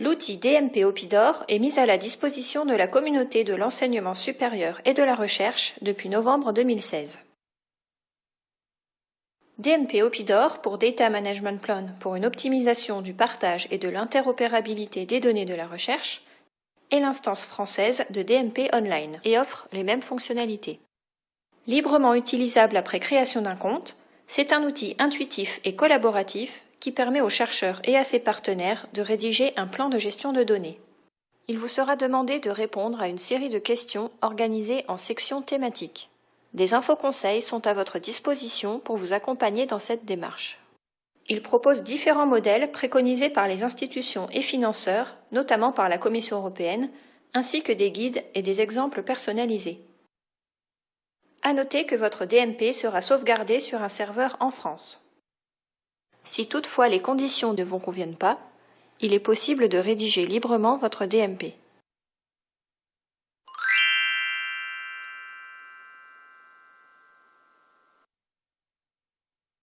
L'outil DMP Opidor est mis à la disposition de la communauté de l'enseignement supérieur et de la recherche depuis novembre 2016. DMP Opidor pour Data Management Plan pour une optimisation du partage et de l'interopérabilité des données de la recherche est l'instance française de DMP Online et offre les mêmes fonctionnalités. Librement utilisable après création d'un compte, c'est un outil intuitif et collaboratif qui permet aux chercheurs et à ses partenaires de rédiger un plan de gestion de données. Il vous sera demandé de répondre à une série de questions organisées en sections thématiques. Des infoconseils sont à votre disposition pour vous accompagner dans cette démarche. Il propose différents modèles préconisés par les institutions et financeurs, notamment par la Commission européenne, ainsi que des guides et des exemples personnalisés. À noter que votre DMP sera sauvegardé sur un serveur en France. Si toutefois les conditions ne vous conviennent pas, il est possible de rédiger librement votre DMP.